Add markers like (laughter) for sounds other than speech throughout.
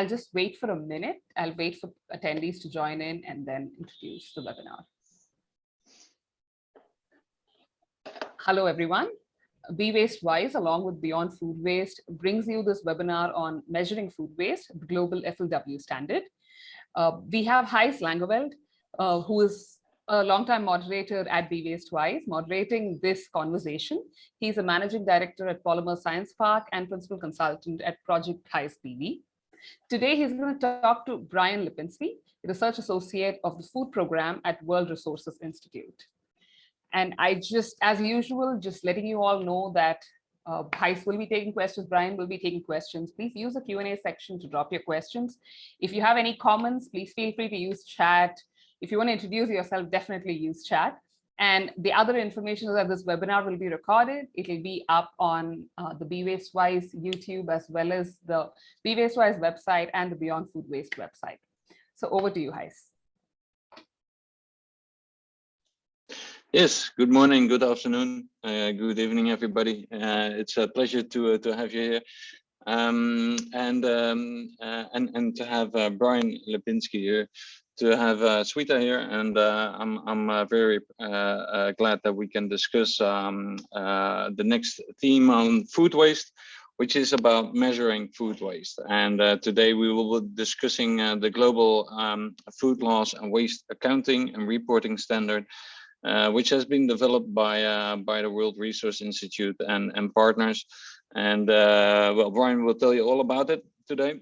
I'll just wait for a minute. I'll wait for attendees to join in and then introduce the webinar. Hello, everyone. Be Waste Wise, along with Beyond Food Waste, brings you this webinar on measuring food waste, the global FLW standard. Uh, we have Gijs Langeveld, uh, who is a longtime moderator at Be Waste Wise, moderating this conversation. He's a managing director at Polymer Science Park and principal consultant at Project Gijs BV. Today, he's going to talk to Brian Lipinski, research associate of the food program at World Resources Institute. And I just, as usual, just letting you all know that uh, Gijs will be taking questions, Brian will be taking questions. Please use the Q&A section to drop your questions. If you have any comments, please feel free to use chat. If you want to introduce yourself, definitely use chat. And the other information is that this webinar will be recorded. It will be up on uh, the Be Waste Wise YouTube as well as the Be Waste Wise website and the Beyond Food Waste website. So over to you, Gijs. Yes, good morning, good afternoon, uh, good evening, everybody. Uh, it's a pleasure to uh, to have you here, um, and um, uh, and and to have uh, Brian Lipinski here, to have uh, Sweta here, and I'm I'm very glad that we can discuss um, the next theme on food waste, which is about measuring food waste. And today we will be discussing the global um, food loss and waste accounting and reporting standard. Uh, which has been developed by uh, by the World Resource Institute and and partners. And uh, well, Brian will tell you all about it today.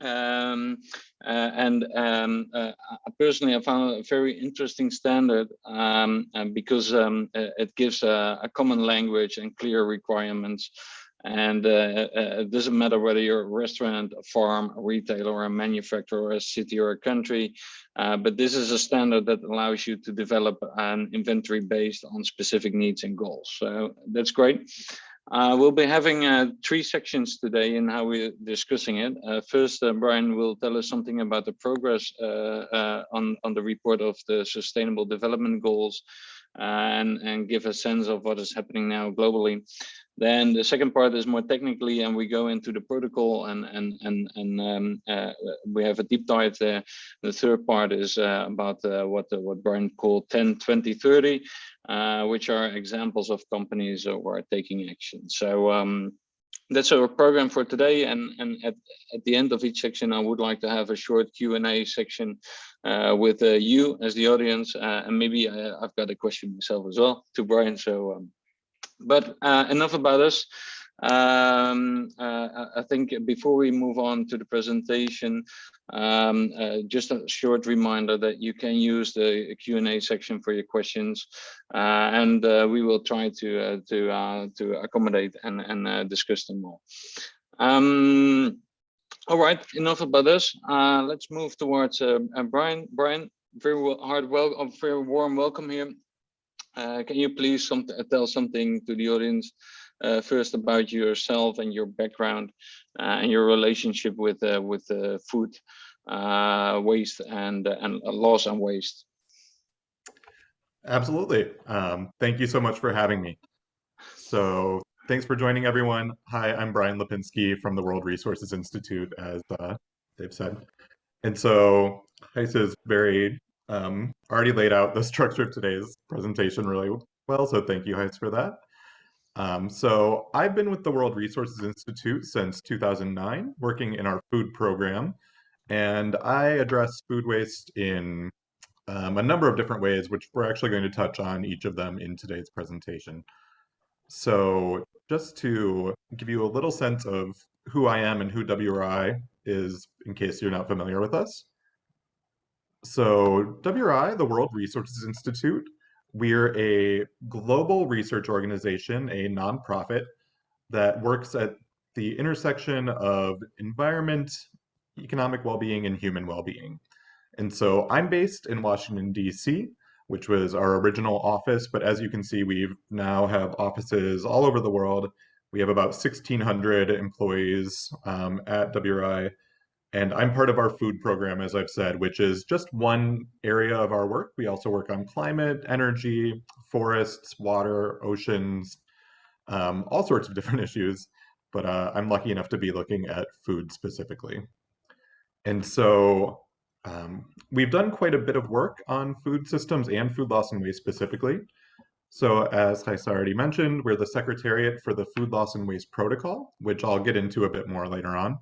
Um, uh, and um, uh, personally, I found a very interesting standard um, because um, it gives a, a, common language and clear requirements and uh, uh, it doesn't matter whether you're a restaurant, a farm, a retailer, a manufacturer, a city or a country, uh, but this is a standard that allows you to develop an inventory based on specific needs and goals. So that's great. Uh, we'll be having uh, three sections today in how we're discussing it. Uh, first, Brian will tell us something about the progress on, on the report of the Sustainable Development Goals and, and give a sense of what is happening now globally. Then the second part is more technically, and we go into the protocol and and and and um, uh, we have a deep dive there. The third part is uh, about uh, what what Brian called 10, 20, 30, uh, which are examples of companies who are taking action. So um, that's our program for today. And and at at the end of each section, I would like to have a short Q and A section uh, with uh, you as the audience, and maybe I, have got a question myself as well to Brian. So. Um, but uh, enough about us. Um, uh, I think before we move on to the presentation, um, uh, just a short reminder that you can use the Q&A section for your questions, uh, and uh, we will try to uh, to to accommodate and and discuss them more. Um, all right, enough about us. let's move towards Brian. Brian, very hard, well, very warm welcome here. Uh, can you please some, tell something to the audience uh, first about yourself and your background uh, and your relationship with uh, with uh, food uh, waste and and loss and waste? Absolutely. Um, thank you so much for having me. So thanks for joining everyone. Hi, I'm Brian Lipinski from the World Resources Institute, as they've said. And so Gijs is very um, already laid out the structure of today's presentation really well, so thank you, Gijs, for that. Um, so I've been with the World Resources Institute since 2009, working in our food program, and I address food waste in um, a number of different ways, which we're actually going to touch on each of them in today's presentation. So just to give you a little sense of who I am and who WRI is, in case you're not familiar with us. So WRI, the World Resources Institute, we're a global research organization, a nonprofit that works at the intersection of environment, economic well-being, and human well-being. And so I'm based in Washington, D.C., which was our original office, but as you can see, we now have offices all over the world. We have about 1,600 employees um, at WRI, and I'm part of our food program, as I've said, which is just one area of our work. We also work on climate, energy, forests, water, oceans, um, all sorts of different (laughs) issues. But uh, I'm lucky enough to be looking at food specifically. And so um, we've done quite a bit of work on food systems and food loss and waste specifically. So as Heisa already mentioned, we're the Secretariat for the Food Loss and Waste Protocol, which I'll get into a bit more later on.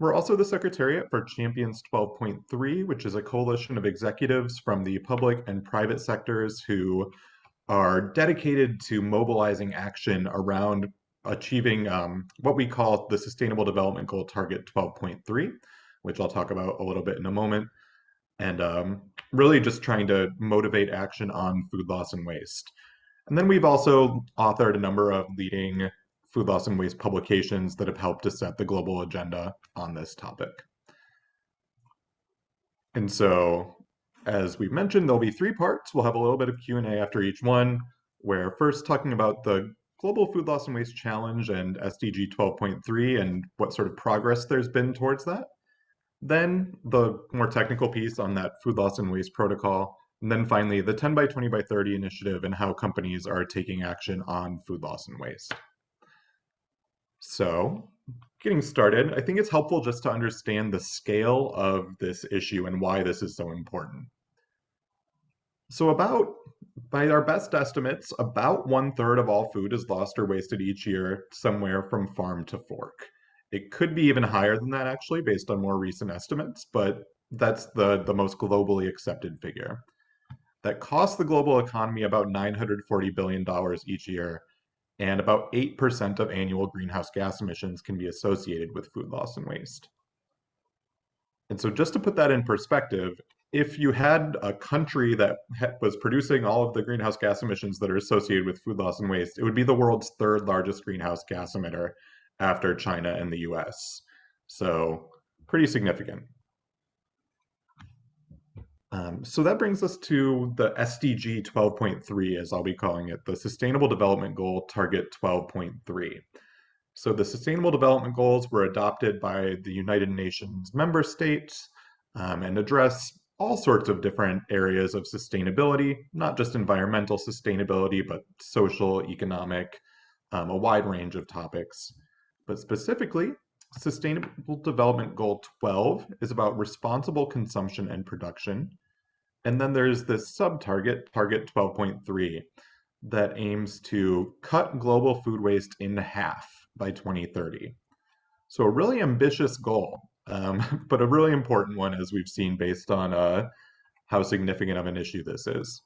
We're also the Secretariat for Champions 12.3, which is a coalition of executives from the public and private sectors who are dedicated to mobilizing action around achieving um, what we call the Sustainable Development Goal Target 12.3, which I'll talk about a little bit in a moment, and um, really just trying to motivate action on food loss and waste. And then we've also authored a number of leading food loss and waste publications that have helped to set the global agenda on this topic. And so, as we've mentioned, there'll be three parts. We'll have a little bit of Q&A after each one, where first talking about the Global Food Loss and Waste Challenge and SDG 12.3 and what sort of progress there's been towards that. Then the more technical piece on that food loss and waste protocol. And then finally, the 10 by 20 by 30 initiative and how companies are taking action on food loss and waste. So getting started, I think it's helpful just to understand the scale of this issue and why this is so important. So about, by our best estimates, about one third of all food is lost or wasted each year somewhere from farm to fork. It could be even higher than that actually, based on more recent estimates, but that's the, the most globally accepted figure. That costs the global economy about $940 billion each year and about 8% of annual greenhouse gas emissions can be associated with food loss and waste. And so just to put that in perspective, if you had a country that was producing all of the greenhouse gas emissions that are associated with food loss and waste, it would be the world's third largest greenhouse gas emitter after China and the US. So pretty significant. Um, so that brings us to the SDG 12.3, as I'll be calling it, the Sustainable Development Goal Target 12.3. So the Sustainable Development Goals were adopted by the United Nations member states um, and address all sorts of different areas of sustainability, not just environmental sustainability, but social, economic, um, a wide range of topics. But specifically, Sustainable Development Goal 12 is about responsible consumption and production. And then there's this sub-target, target 12.3, that aims to cut global food waste in half by 2030. So a really ambitious goal, um, (laughs) but a really important one as we've seen based on uh, how significant of an issue this is.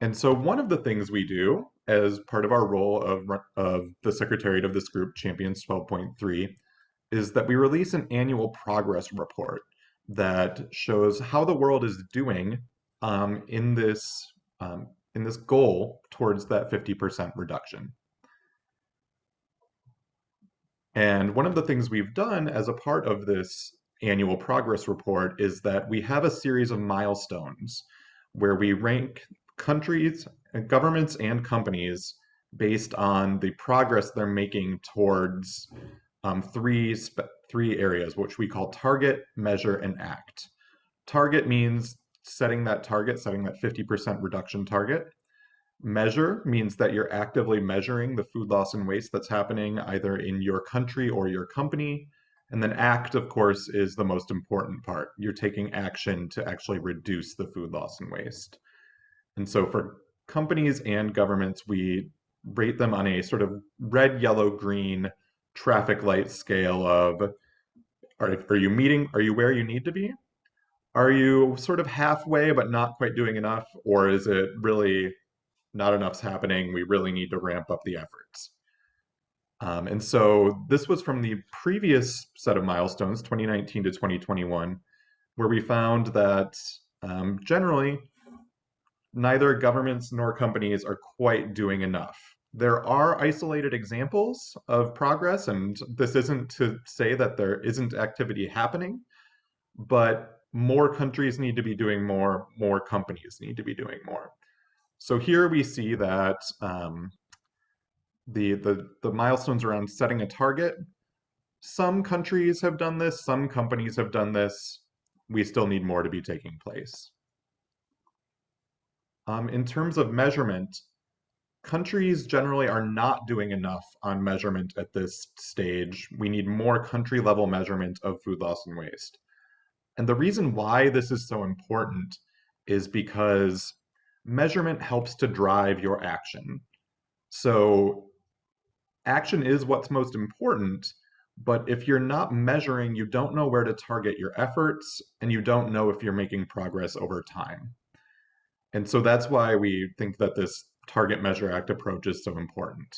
And so one of the things we do as part of our role of, of the Secretariat of this group, Champions 12.3, is that we release an annual progress report that shows how the world is doing um, in this um, in this goal towards that 50% reduction. And one of the things we've done as a part of this annual progress report is that we have a series of milestones where we rank countries, governments, and companies based on the progress they're making towards um, three three areas, which we call target, measure, and act. Target means setting that target, setting that 50% reduction target. Measure means that you're actively measuring the food loss and waste that's happening either in your country or your company. And then act, of course, is the most important part. You're taking action to actually reduce the food loss and waste. And so for companies and governments, we rate them on a sort of red, yellow, green traffic light scale of are, are you meeting, are you where you need to be? Are you sort of halfway but not quite doing enough? Or is it really not enough's happening? We really need to ramp up the efforts. Um, and so this was from the previous set of milestones, 2019 to 2021, where we found that um, generally neither governments nor companies are quite doing enough. There are isolated examples of progress, and this isn't to say that there isn't activity happening, but more countries need to be doing more, more companies need to be doing more. So here we see that um, the, the, the milestones around setting a target, some countries have done this, some companies have done this. We still need more to be taking place. Um, in terms of measurement, countries generally are not doing enough on measurement at this stage. We need more country level measurement of food loss and waste. And the reason why this is so important is because measurement helps to drive your action. So action is what's most important, but if you're not measuring, you don't know where to target your efforts, and you don't know if you're making progress over time. And so that's why we think that this Target Measure Act approach is so important.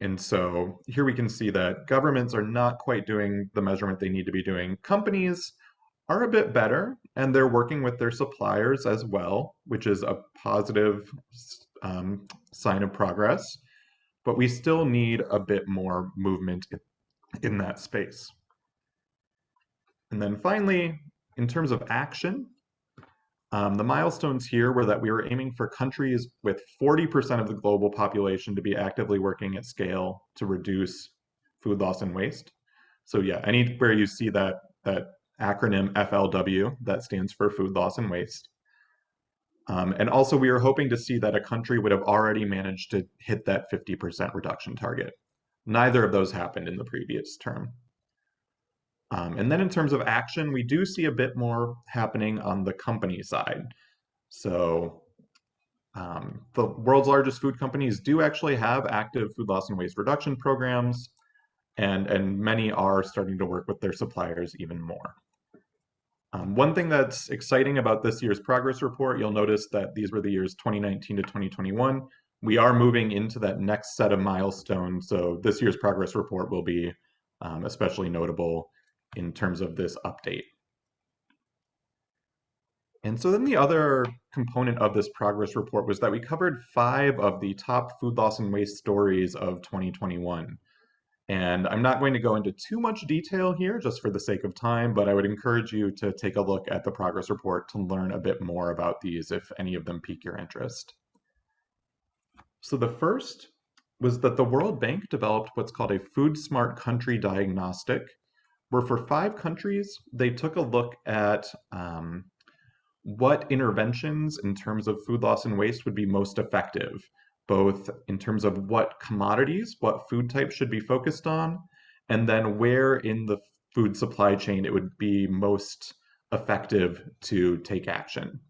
And so here we can see that governments are not quite doing the measurement they need to be doing. Companies are a bit better, and they're working with their suppliers as well, which is a positive um, sign of progress. But we still need a bit more movement in that space. And then finally, in terms of action, um, the milestones here were that we were aiming for countries with 40% of the global population to be actively working at scale to reduce food loss and waste. So yeah, anywhere you see that, that acronym FLW, that stands for food loss and waste. Um, and also we were hoping to see that a country would have already managed to hit that 50% reduction target. Neither of those happened in the previous term. Um, and then in terms of action, we do see a bit more happening on the company side. So um, the world's largest food companies do actually have active food loss and waste reduction programs, and, and many are starting to work with their suppliers even more. Um, one thing that's exciting about this year's progress report, you'll notice that these were the years 2019 to 2021. We are moving into that next set of milestones, so this year's progress report will be um, especially notable in terms of this update. And so then the other component of this progress report was that we covered five of the top food loss and waste stories of 2021. And I'm not going to go into too much detail here just for the sake of time, but I would encourage you to take a look at the progress report to learn a bit more about these if any of them pique your interest. So the first was that the World Bank developed what's called a Food Smart Country Diagnostic, where for five countries, they took a look at um, what interventions in terms of food loss and waste would be most effective both in terms of what commodities, what food types should be focused on, and then where in the food supply chain it would be most effective to take action.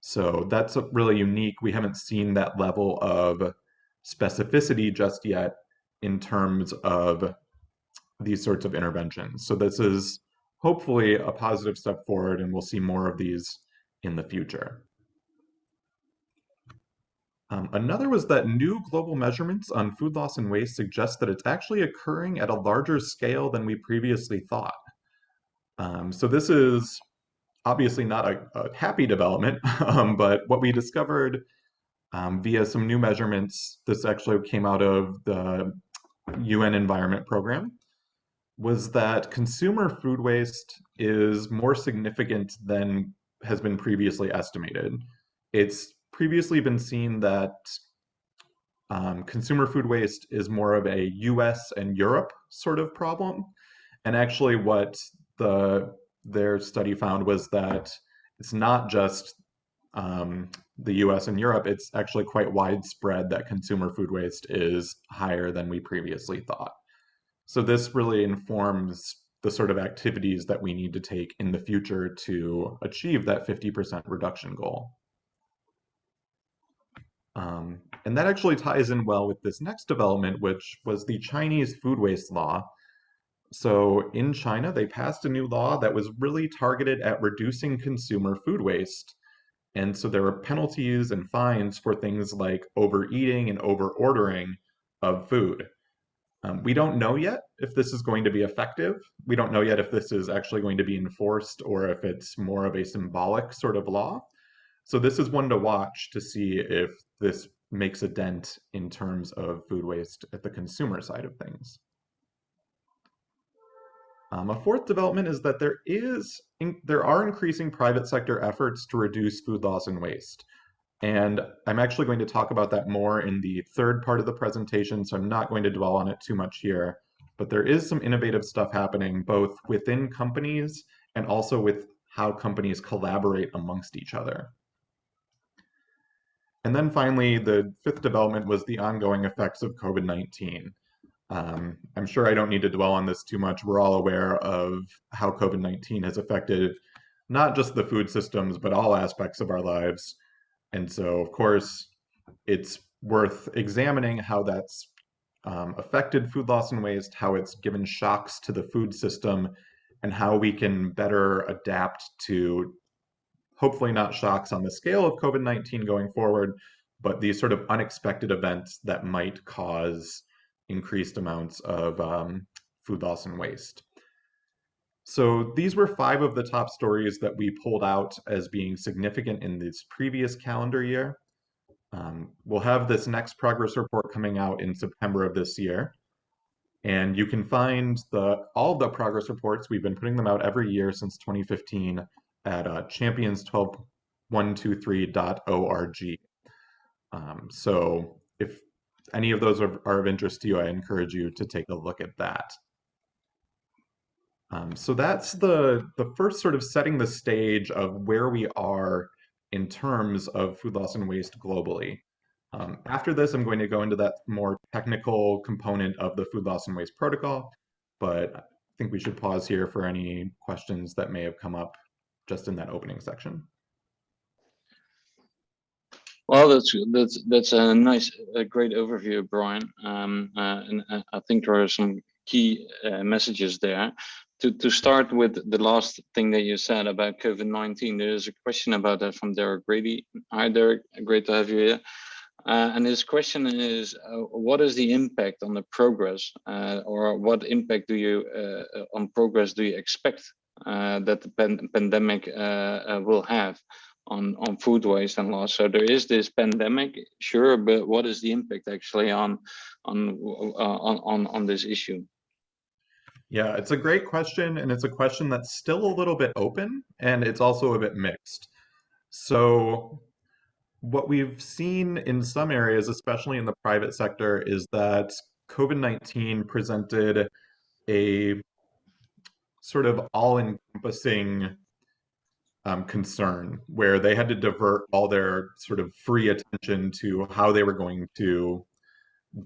So that's really unique. We haven't seen that level of specificity just yet in terms of these sorts of interventions. So this is hopefully a positive step forward and we'll see more of these in the future. Um, another was that new global measurements on food loss and waste suggest that it's actually occurring at a larger scale than we previously thought. Um, so this is obviously not a, a happy development, (laughs) um, but what we discovered um, via some new measurements, this actually came out of the UN Environment Program, was that consumer food waste is more significant than has been previously estimated. It's previously been seen that um, consumer food waste is more of a US and Europe sort of problem. And actually what the their study found was that it's not just um, the US and Europe, it's actually quite widespread that consumer food waste is higher than we previously thought. So this really informs the sort of activities that we need to take in the future to achieve that 50% reduction goal. Um, and that actually ties in well with this next development, which was the Chinese food waste law. So in China, they passed a new law that was really targeted at reducing consumer food waste. And so there were penalties and fines for things like overeating and overordering of food. Um, we don't know yet if this is going to be effective. We don't know yet if this is actually going to be enforced or if it's more of a symbolic sort of law. So this is one to watch to see if this makes a dent in terms of food waste at the consumer side of things. Um, a fourth development is that there is in, there are increasing private sector efforts to reduce food loss and waste. And I'm actually going to talk about that more in the third part of the presentation, so I'm not going to dwell on it too much here. But there is some innovative stuff happening both within companies and also with how companies collaborate amongst each other. And then finally, the fifth development was the ongoing effects of COVID-19. Um, I'm sure I don't need to dwell on this too much. We're all aware of how COVID-19 has affected not just the food systems, but all aspects of our lives. And so, of course, it's worth examining how that's um, affected food loss and waste, how it's given shocks to the food system, and how we can better adapt to hopefully not shocks on the scale of COVID 19 going forward, but these sort of unexpected events that might cause increased amounts of um, food loss and waste. So these were five of the top stories that we pulled out as being significant in this previous calendar year. Um, we'll have this next progress report coming out in September of this year. And you can find the all the progress reports. We've been putting them out every year since 2015 at uh, champions12123.org. Um, so if any of those are, are, of interest to you, I encourage you to take a look at that. Um, so that's the, the first sort of setting the stage of where we are in terms of food loss and waste globally. Um, after this, I'm going to go into that more technical component of the food loss and waste protocol, but I think we should pause here for any questions that may have come up just in that opening section. Well, that's that's that's a nice, a great overview, Brian. Um, uh, and uh, I think there are some key uh, messages there. To to start with the last thing that you said about COVID-19, there is a question about that from Derek Grady. Hi, Derek. Great to have you here. Uh, and his question is, uh, what is the impact on the progress, uh, or what impact do you uh, on progress do you expect uh, that the pan pandemic uh, will have on on food waste and loss? So there is this pandemic, sure, but what is the impact actually on on on on on this issue? Yeah, it's a great question, and it's a question that's still a little bit open, and it's also a bit mixed. So what we've seen in some areas, especially in the private sector, is that COVID-19 presented a sort of all-encompassing um, concern where they had to divert all their sort of free attention to how they were going to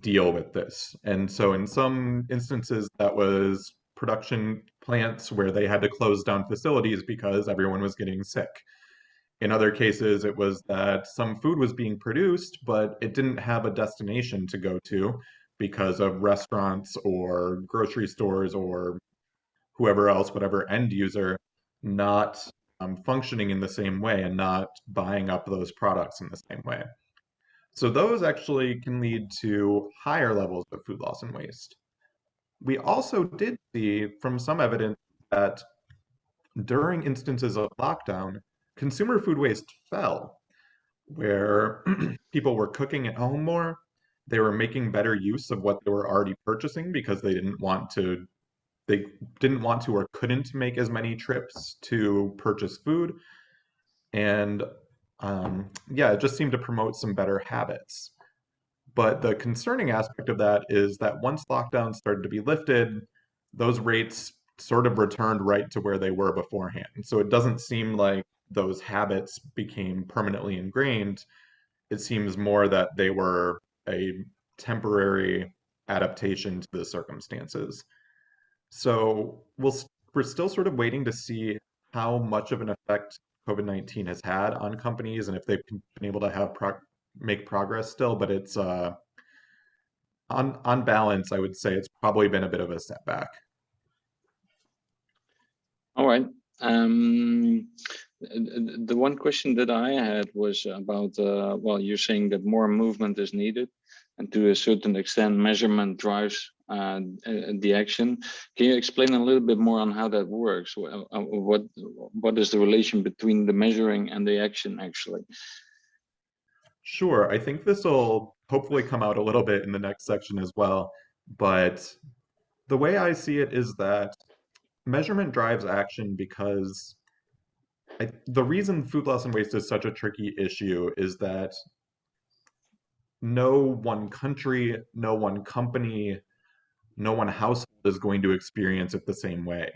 deal with this. And so in some instances, that was production plants where they had to close down facilities because everyone was getting sick. In other cases, it was that some food was being produced, but it didn't have a destination to go to because of restaurants or grocery stores or whoever else, whatever end user, not um, functioning in the same way and not buying up those products in the same way. So those actually can lead to higher levels of food loss and waste. We also did see from some evidence that during instances of lockdown, consumer food waste fell, where (clears throat) people were cooking at home more, they were making better use of what they were already purchasing because they didn't want to they didn't want to or couldn't make as many trips to purchase food and um, yeah it just seemed to promote some better habits. But the concerning aspect of that is that once lockdowns started to be lifted those rates sort of returned right to where they were beforehand. So it doesn't seem like those habits became permanently ingrained, it seems more that they were a temporary adaptation to the circumstances. So we'll, we're still sort of waiting to see how much of an effect COVID-19 has had on companies and if they've been able to have pro make progress still, but it's uh, on, on balance, I would say it's probably been a bit of a setback. All right. Um, the one question that I had was about, uh, well, you're saying that more movement is needed and to a certain extent measurement drives uh, the action. Can you explain a little bit more on how that works? Uh, what, what is the relation between the measuring and the action actually? Sure, I think this will hopefully come out a little bit in the next section as well. But the way I see it is that measurement drives action because I, the reason food loss and waste is such a tricky issue is that no one country, no one company, no one household is going to experience it the same way.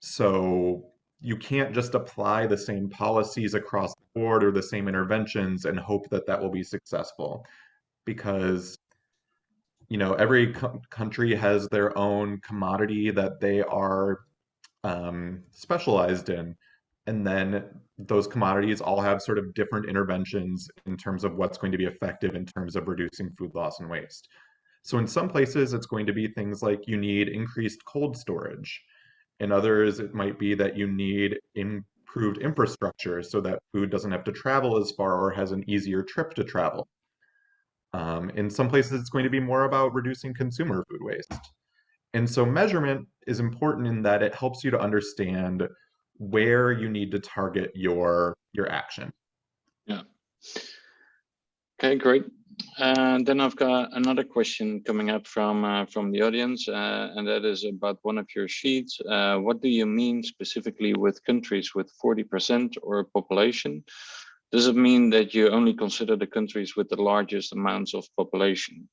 So you can't just apply the same policies across the board or the same interventions and hope that that will be successful. Because you know every co country has their own commodity that they are um, specialized in. And then those commodities all have sort of different interventions in terms of what's going to be effective in terms of reducing food loss and waste so in some places it's going to be things like you need increased cold storage in others, it might be that you need improved infrastructure so that food doesn't have to travel as far or has an easier trip to travel. Um, in some places, it's going to be more about reducing consumer food waste. And so measurement is important in that it helps you to understand where you need to target your your action. Yeah. Okay, great. And then I've got another question coming up from uh, from the audience, uh, and that is about one of your sheets. Uh, what do you mean specifically with countries with 40% or population? Does it mean that you only consider the countries with the largest amounts of population?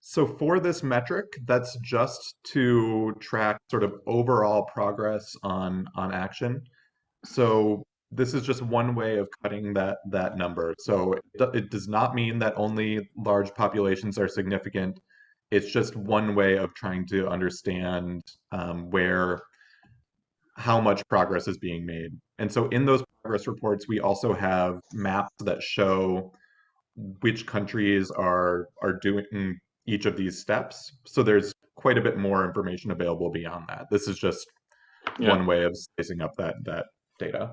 So for this metric, that's just to track sort of overall progress on on action. So this is just one way of cutting that that number. So it, it does not mean that only large populations are significant. It's just one way of trying to understand um, where how much progress is being made. And so in those progress reports, we also have maps that show which countries are are doing each of these steps. So there's quite a bit more information available beyond that. This is just yeah. one way of slicing up that that data.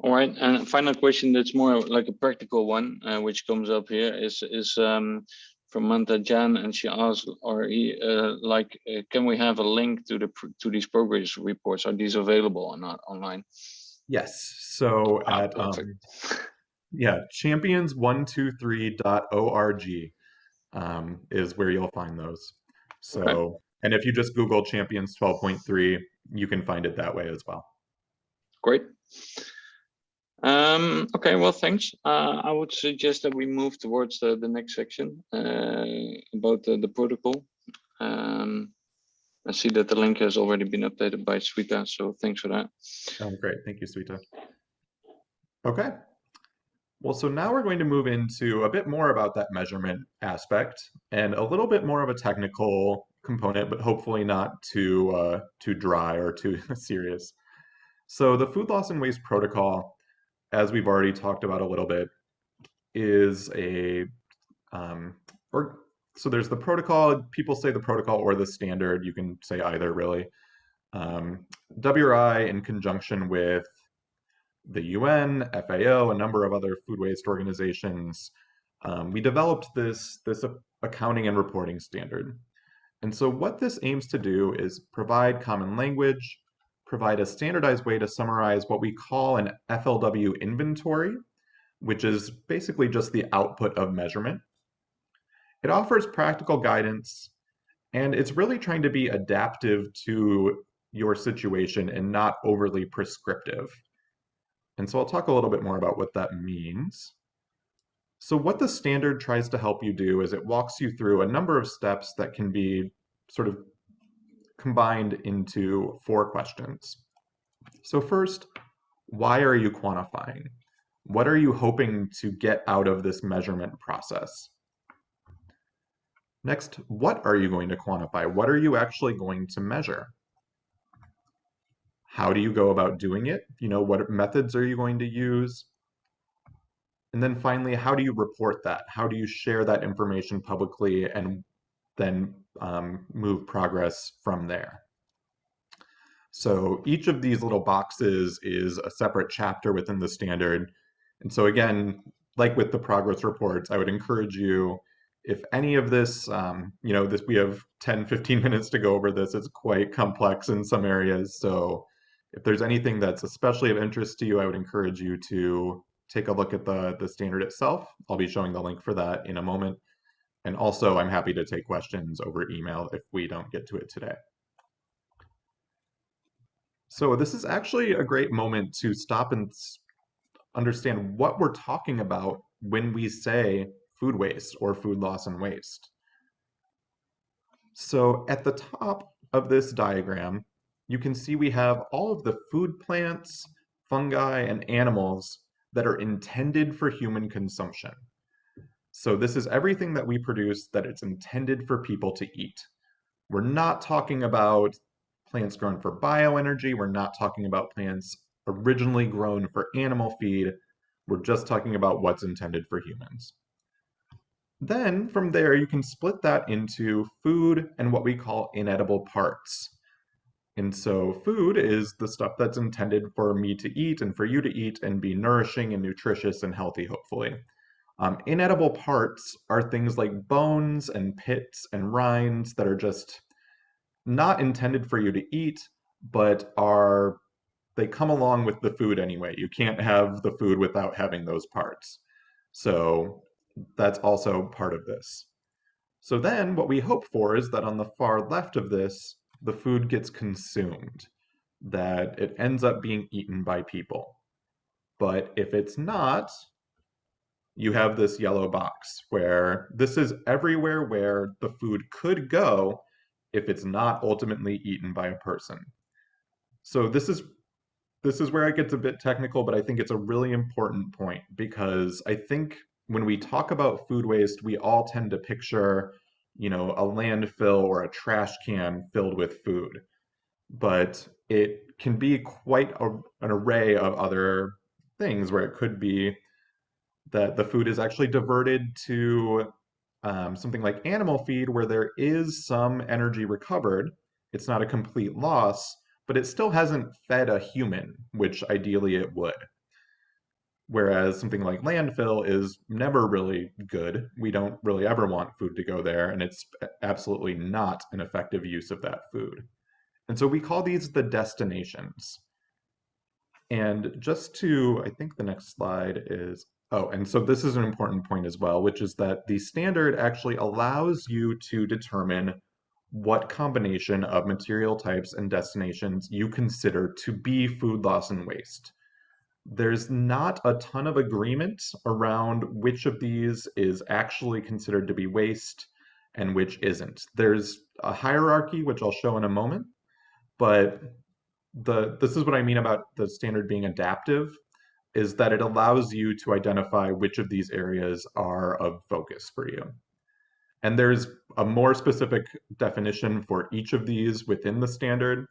All right, and final question that's more like a practical one, uh, which comes up here is is um, from Manta Jan, and she asks, "Are he uh, like, uh, can we have a link to the to these progress reports? Are these available or not online?" Yes. So ah, at um, (laughs) yeah, champions123.org um, is where you'll find those. So, okay. and if you just Google Champions 12.3, you can find it that way as well. Great. Um, okay, well, thanks. Uh, I would suggest that we move towards the, the next section uh, about the, protocol. Um, I see that the link has already been updated by Sweta, so thanks for that. Oh, great. Thank you, Sweta. Okay. Well, so now we're going to move into a bit more about that measurement aspect and a little bit more of a technical component, but hopefully not too uh, too dry or too (laughs) serious. So the food loss and waste protocol as we've already talked about a little bit, is a um, or so there's the protocol. People say the protocol or the standard. You can say either really. Um, WRI in conjunction with the UN, FAO, a number of other food waste organizations, um, we developed this this accounting and reporting standard. And so what this aims to do is provide common language, provide a standardized way to summarize what we call an FLW inventory, which is basically just the output of measurement. It offers practical guidance, and it's really trying to be adaptive to your situation and not overly prescriptive. And so I'll talk a little bit more about what that means. So what the standard tries to help you do is it walks you through a number of steps that can be sort of combined into four questions. So first, why are you quantifying? What are you hoping to get out of this measurement process? Next, what are you going to quantify? What are you actually going to measure? How do you go about doing it? You know, what methods are you going to use? And then finally, how do you report that? How do you share that information publicly and then um, move progress from there. So each of these little boxes is a separate chapter within the standard. And so again, like with the progress reports, I would encourage you, if any of this, um, you know, this we have 10, 15 (laughs) minutes to go over this, it's quite complex in some areas. So if there's anything that's especially of interest to you, I would encourage you to take a look at the, the standard itself. I'll be showing the link for that in a moment. And also, I'm happy to take questions over email if we don't get to it today. So this is actually a great moment to stop and understand what we're talking about when we say food waste or food loss and waste. So at the top of this diagram, you can see we have all of the food plants, fungi, and animals that are intended for human consumption. So this is everything that we produce that it's intended for people to eat. We're not talking about plants grown for bioenergy. We're not talking about plants originally grown for animal feed. We're just talking about what's intended for humans. Then from there, you can split that into food and what we call inedible parts. And so food is the stuff that's intended for me to eat and for you to eat and be nourishing and nutritious and healthy, hopefully. Um, inedible parts are things like bones and pits and rinds that are just not intended for you to eat, but are they come along with the food anyway. You can't have the food without having those parts. So that's also part of this. So then what we hope for is that on the far left of this, the food gets consumed, that it ends up being eaten by people. But if it's not, you have this yellow box where this is everywhere where the food could go if it's not ultimately eaten by a person. So this is this is where it gets a bit technical, but I think it's a really important point because I think when we talk about food waste, we all tend to picture you know, a landfill or a trash can filled with food. But it can be quite a, an array of other things where it could be that the food is actually diverted to um, something like animal feed where there is some energy recovered. It's not a complete loss, but it still hasn't fed a human, which ideally it would. Whereas something like landfill is never really good. We don't really ever want food to go there, and it's absolutely not an effective use of that food. And so we call these the destinations. And just to, I think the next slide is, oh, and so this is an important point as well, which is that the standard actually allows you to determine what combination of material types and destinations you consider to be food loss and waste there's not a ton of agreement around which of these is actually considered to be waste and which isn't. There's a hierarchy, which I'll show in a moment, but the this is what I mean about the standard being adaptive, is that it allows you to identify which of these areas are of focus for you. And there's a more specific definition for each of these within the standard,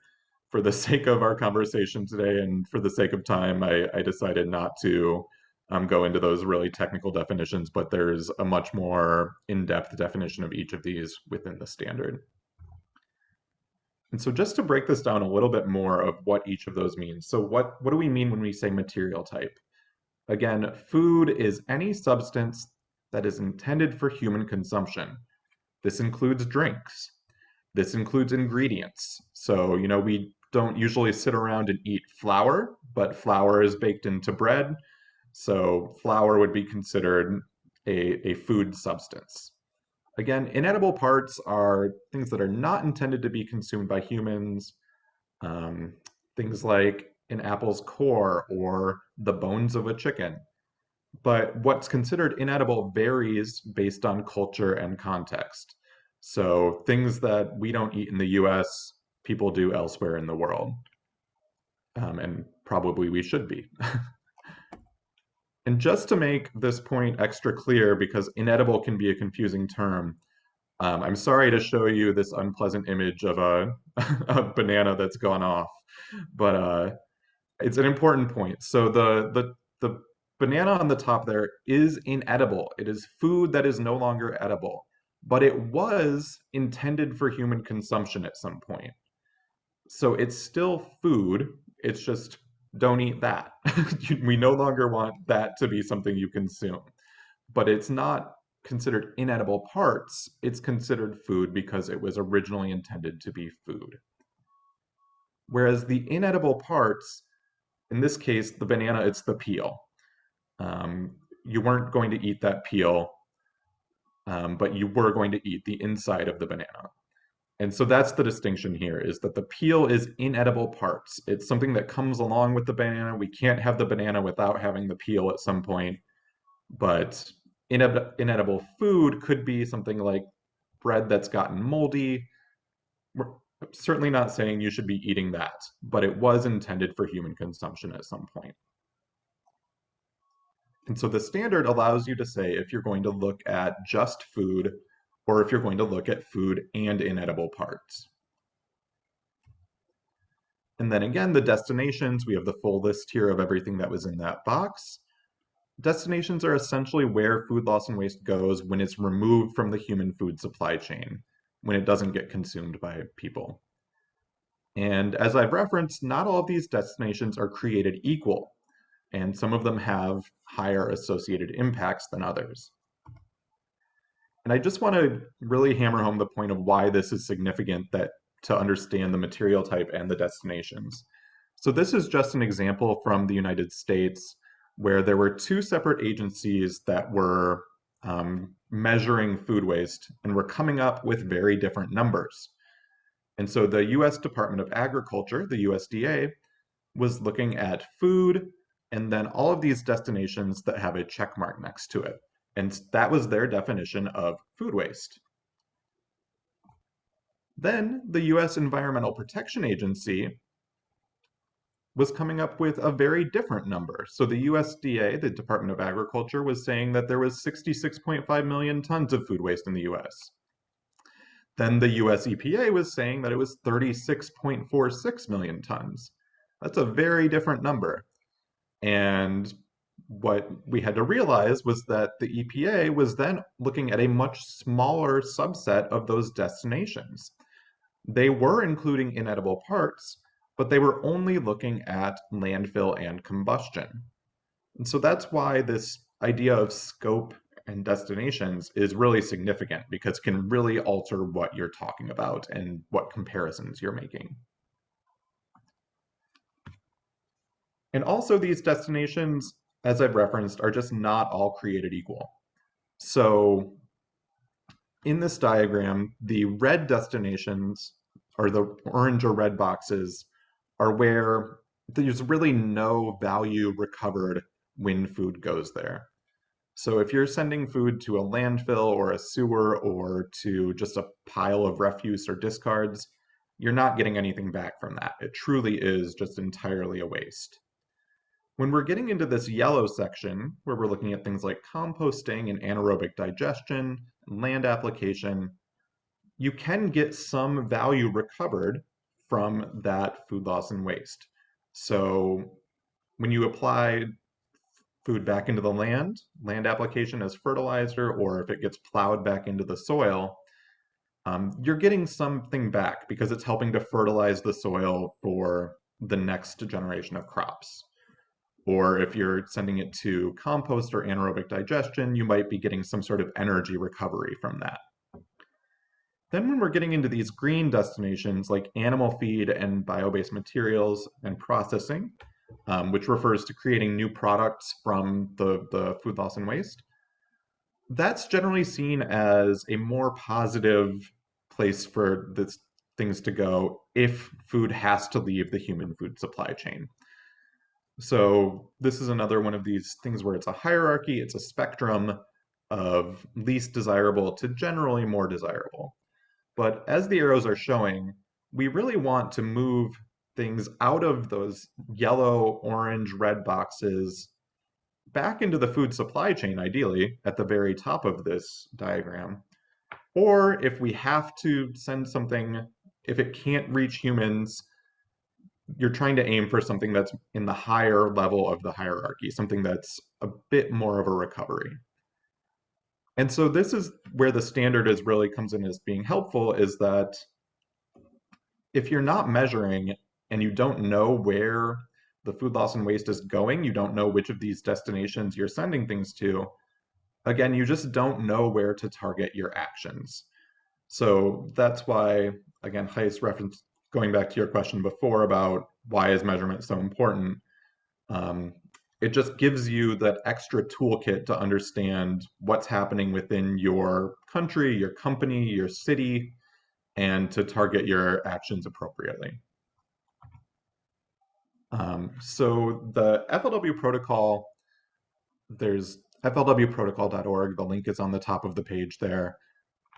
for the (laughs) sake of our conversation today and for the sake of time, I, I decided not to um, go into those really technical definitions, but there's a much more in-depth definition of each of these within the standard. And so just to break this down a little bit more of what each of those means. So what, what do we mean when we say material type? Again, food is any substance that is intended for human consumption. This includes drinks. This includes ingredients. So, you know, we don't usually sit around and eat flour, but flour is baked into bread. So flour would be considered a, a food substance. Again, inedible parts are things that are not intended to be consumed by humans. Um, things like an apple's core or the bones of a chicken. But what's considered inedible varies based on culture and context. So things that we don't eat in the US people do elsewhere in the world. Um, and probably we should be. (laughs) and just to make this point extra clear, because inedible can be a confusing term, um, I'm sorry to show you this unpleasant image of a, (laughs) a banana that's gone off, but uh, it's an important point. So the, the, the banana on the top there is inedible. It is food that is no longer edible, but it was intended for human consumption at some point. So it's still food. It's just don't eat that. (laughs) we no longer want that to be something you consume. But it's not considered inedible parts. It's considered food because it was originally intended to be food. Whereas the inedible parts, in this case, the banana, it's the peel. Um, you weren't going to eat that peel, um, but you were going to eat the inside of the banana. And so that's the distinction here is that the peel is inedible parts. It's something that comes along with the banana. We can't have the banana without having the peel at some point. But ined inedible food could be something like bread that's gotten moldy. certainly not saying you should be eating that, but it was intended for human consumption at some point. And so the standard allows you to say if you're going to look at just food or if you're going to look at food and inedible parts. And then again, the destinations, we have the full list here of everything that was in that box. Destinations are essentially where food loss and waste goes when it's removed from the human food supply chain, when it doesn't get consumed by people. And as I've referenced, not all of these destinations are created equal, and some of them have higher associated impacts than others. And I just want to really hammer home the point of why this is significant that to understand the material type and the destinations. So this is just an example from the United States where there were two separate agencies that were um, measuring food waste and were coming up with very different numbers. And so the US Department of Agriculture, the USDA, was looking at food and then all of these destinations that have a check mark next to it. And that was their definition of food waste. Then the US Environmental Protection Agency was coming up with a very different number. So the USDA, the Department of Agriculture, was saying that there was 66.5 million tons of food waste in the US. Then the US EPA was saying that it was 36.46 million tons. That's a very different number. And what we had to realize was that the EPA was then looking at a much smaller subset of those destinations. They were including inedible parts, but they were only looking at landfill and combustion. And so that's why this idea of scope and destinations is really significant because it can really alter what you're talking about and what comparisons you're making. And also these destinations, as I've referenced, are just not all created equal. So in this diagram, the red destinations or the orange or red boxes are where there's really no value recovered when food goes there. So if you're sending food to a landfill or a sewer or to just a pile of refuse or discards, you're not getting anything back from that. It truly is just entirely a waste. When we're getting into this yellow section, where we're looking at things like composting and anaerobic digestion, land application, you can get some value recovered from that food loss and waste. So when you apply food back into the land, land application as fertilizer, or if it gets plowed back into the soil, um, you're getting something back because it's helping to fertilize the soil for the next generation of crops. Or if you're sending it to compost or anaerobic digestion, you might be getting some sort of energy recovery from that. Then when we're getting into these green destinations like animal feed and bio-based materials and processing, um, which refers to creating new products from the, the food loss and waste, that's generally seen as a more positive place for this, things to go if food has to leave the human food supply chain. So this is another one of these things where it's a hierarchy, it's a spectrum of least desirable to generally more desirable. But as the arrows are showing, we really want to move things out of those yellow, orange, red boxes back into the food supply chain, ideally, at the very top of this diagram. Or if we have to send something, if it can't reach humans, you're trying to aim for something that's in the higher level of the hierarchy, something that's a bit more of a recovery. And so this is where the standard is really comes in as being helpful is that if you're not measuring and you don't know where the food loss and waste is going, you don't know which of these destinations you're sending things to, again, you just don't know where to target your actions. So that's why, again, Heist reference, going back to your question before about why is measurement so important, um, it just gives you that extra toolkit to understand what's happening within your country, your company, your city, and to target your actions appropriately. Um, so the FLW protocol, there's flwprotocol.org, the link is on the top of the page there.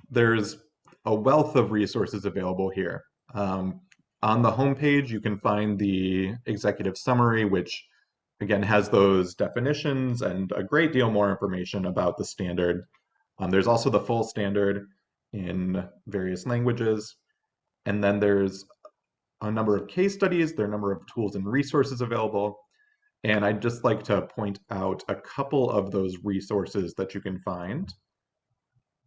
There's a wealth of resources available here. Um, on the homepage, you can find the executive summary, which again has those definitions and a great deal more information about the standard. Um, there's also the full standard in various languages. And then there's a number of case studies, there are a number of tools and resources available. And I'd just like to point out a couple of those resources that you can find.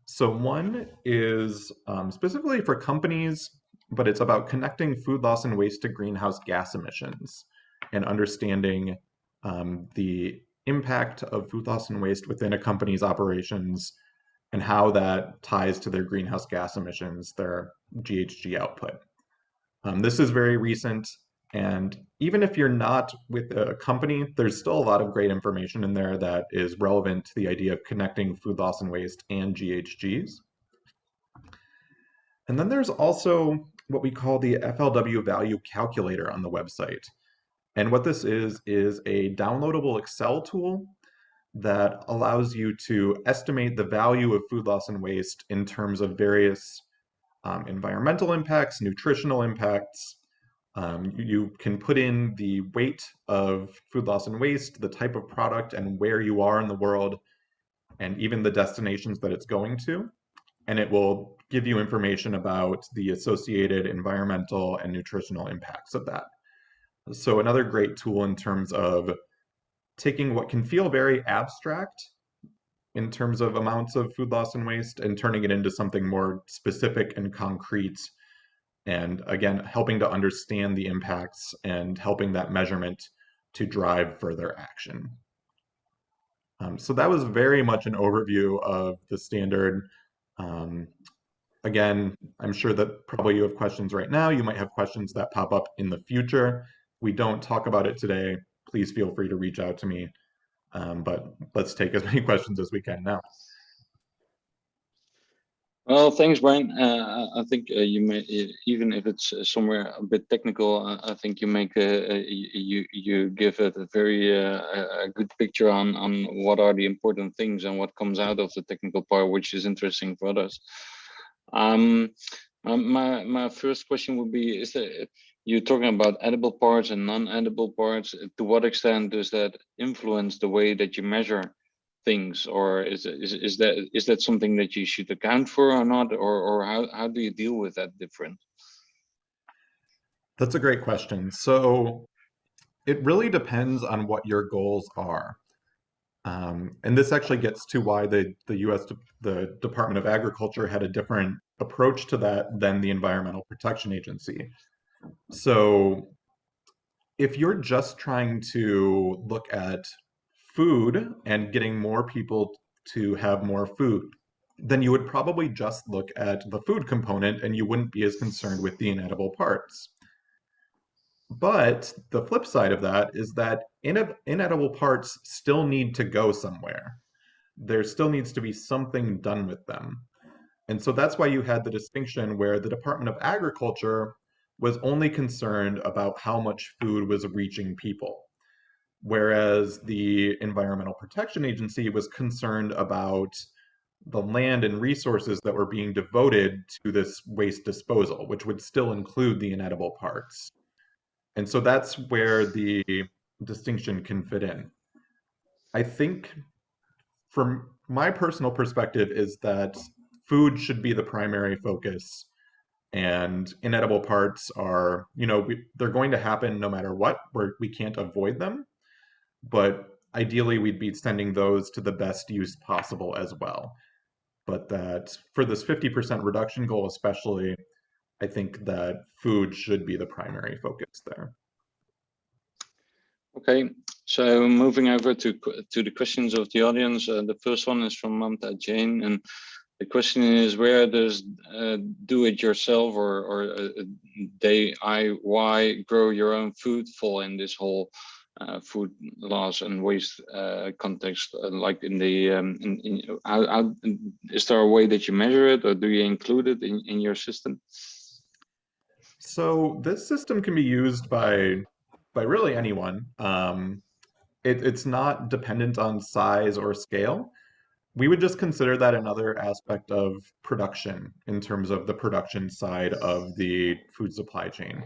So one is um, specifically for companies, but it's about connecting food loss and waste to greenhouse gas emissions and understanding um, the impact of food loss and waste within a company's operations and how that ties to their greenhouse gas emissions, their GHG output. Um, this is very recent, and even if you're not with a company, there's still a lot of great information in there that is relevant to the idea of connecting food loss and waste and GHGs. And then there's also what we call the FLW value calculator on the website. And what this is, is a downloadable Excel tool that allows you to estimate the value of food loss and waste in terms of various um, environmental impacts, nutritional impacts. Um, you can put in the weight of food loss and waste, the type of product, and where you are in the world, and even the destinations that it's going to. And it will give you information about the associated environmental and nutritional impacts of that. So another great tool in terms of taking what can feel very abstract in terms of amounts of food loss and waste and turning it into something more specific and concrete and again helping to understand the impacts and helping that measurement to drive further action um, so that was very much an overview of the standard um, again i'm sure that probably you have questions right now you might have questions that pop up in the future we don't talk about it today please feel free to reach out to me. Um, but let's take as (laughs) many questions as we can now. Well, thanks, Brian. Uh, I think uh, you may, even if it's uh, somewhere a bit technical, I think you make a, you you give it a very uh, a good picture on on what are the important things and what comes out of the technical part, which is interesting for others. Um, my my first question would be: Is there you're talking about edible parts and non-edible parts. To what extent does that influence the way that you measure things, or is is is that is that something that you should account for or not, or or how how do you deal with that difference? That's a great question. So it really depends on what your goals are. Um, and this actually gets to why the, the US, the Department of Agriculture had a different approach to that than the Environmental Protection Agency. So if you're just trying to look at food and getting more people to have more food, then you would probably just look at the food component and you wouldn't be as concerned with the inedible parts. But the flip side of that is that inedible parts still need to go somewhere. There still needs to be something done with them. And so that's why you had the distinction where the Department of Agriculture was only concerned about how much food was reaching people. Whereas the Environmental Protection Agency was concerned about the land and resources that were being devoted to this waste disposal, which would still include the inedible parts. And so that's where the distinction can fit in. I think from my personal perspective is that food should be the primary focus and inedible parts are you know we, they're going to happen no matter what where we can't avoid them. But ideally we'd be sending those to the best use possible as well. But that for this 50% reduction goal especially i think that food should be the primary focus there okay so moving over to to the questions of the audience. Uh, the first one is from mamta jain and the question is where does uh, do it yourself or, or uh, DIY grow your own food fall in this whole uh, food loss and waste uh, context uh, like in the um, in, in, how, how, is there a way that you measure it or do you include it in, in your system? So this system can be used by by really anyone um, it, it's not dependent on size or scale we would just consider that another aspect of production in terms of the production side of the food supply chain.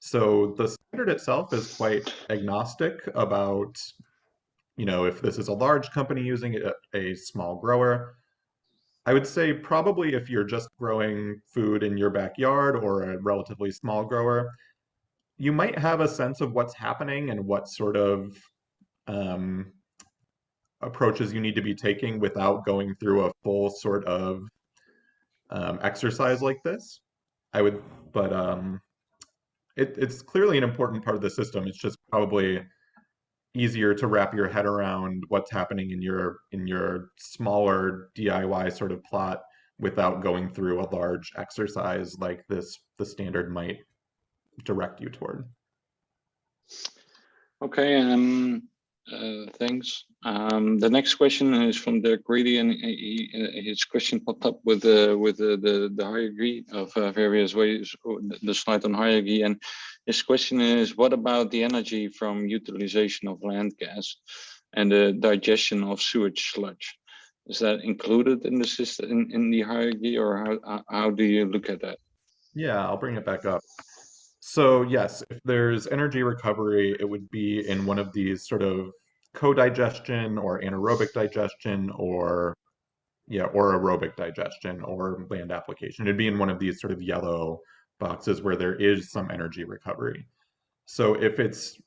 So the standard itself is quite agnostic about, you know, if this is a large company using it, a small grower. I would say probably if you're just growing food in your backyard or a relatively small grower, you might have a sense of what's happening and what sort of um, approaches you need to be taking without going through a full sort of um, exercise like this. I would, but um, it, it's clearly an important part of the system. It's just probably easier to wrap your head around what's happening in your in your smaller DIY sort of plot without going through a large exercise like this the standard might direct you toward. Okay, um, uh, thanks. Um, the next question is from Dirk Greedy, and he, uh, his question popped up with uh, with uh, the the hierarchy of uh, various ways, the slide on hierarchy, and his question is, what about the energy from utilization of land gas and the digestion of sewage sludge? Is that included in the system in, in the hierarchy, or how how do you look at that? Yeah, I'll bring it back up. So yes, if there's energy recovery, it would be in one of these sort of co-digestion or anaerobic digestion or yeah, or aerobic digestion or land application. It'd be in one of these sort of yellow boxes where there is some energy recovery. So if it's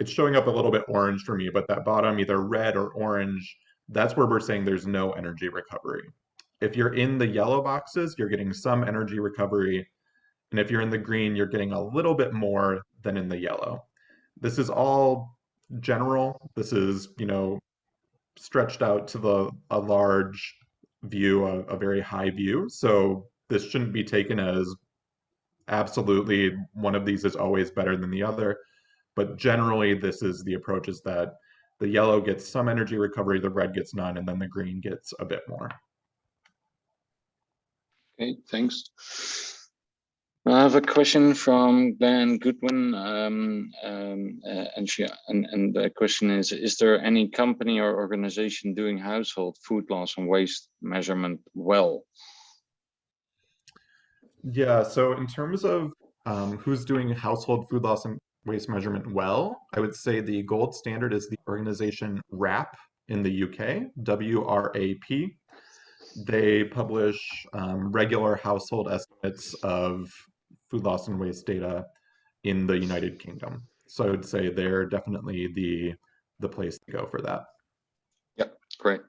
it's showing up a little bit orange for me, but that bottom either red or orange, that's where we're saying there's no energy recovery. If you're in the yellow boxes, you're getting some energy recovery. And if you're in the green, you're getting a little bit more than in the yellow. This is all general. This is, you know, stretched out to the a large view, a, a very high view. So this shouldn't be taken as absolutely one of these is always better than the other. But generally, this is the approach is that the yellow gets some energy recovery, the red gets none, and then the green gets a bit more. Okay, thanks. I have a question from Glenn Goodwin, um, um, uh, and she and, and the question is: Is there any company or organization doing household food loss and waste measurement well? Yeah, so in terms of um, who's doing household food loss and waste measurement well, I would say the gold standard is the organization WRAP in the UK, W-R-A-P. They publish um, regular household estimates of food loss and waste data in the United Kingdom. So I would say they're definitely the the place to go for that. Yep, great.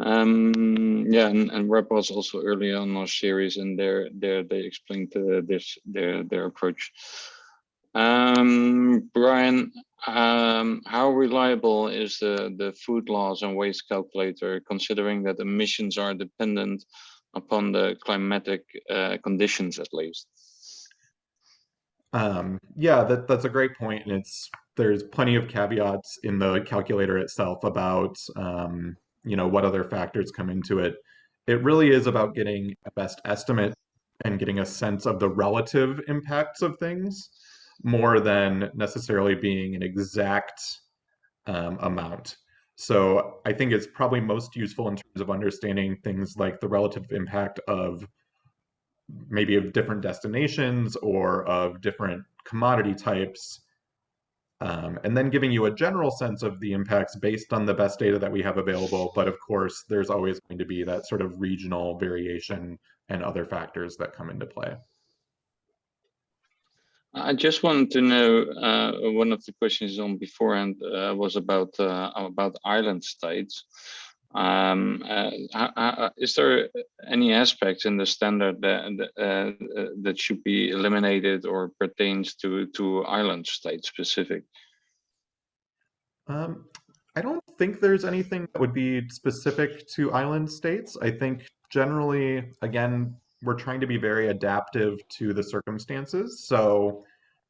Um, yeah, and, and was also early on our series, and there, there they explained uh, this their their approach. Um, Brian, um, how reliable is the the food loss and waste calculator, considering that emissions are dependent upon the climatic uh, conditions, at least? Um, yeah, that, that's a great point, and it's there's plenty of caveats in the calculator itself about um, you know what other factors come into it. It really is about getting a best estimate and getting a sense of the relative impacts of things more than necessarily being an exact um, amount. So I think it's probably most useful in terms of understanding things like the relative impact of maybe of different destinations or of different commodity types, um, and then giving you a general sense of the impacts based on the best data that we have available. But of course, there's always going to be that sort of regional variation and other factors that come into play. I just wanted to know, uh, one of the questions on beforehand uh, was about uh, about island states. Um, uh, uh, is there any aspects in the standard that uh, that should be eliminated or pertains to to island state specific? Um, I don't think there's anything that would be specific to island states. I think generally, again, we're trying to be very adaptive to the circumstances. So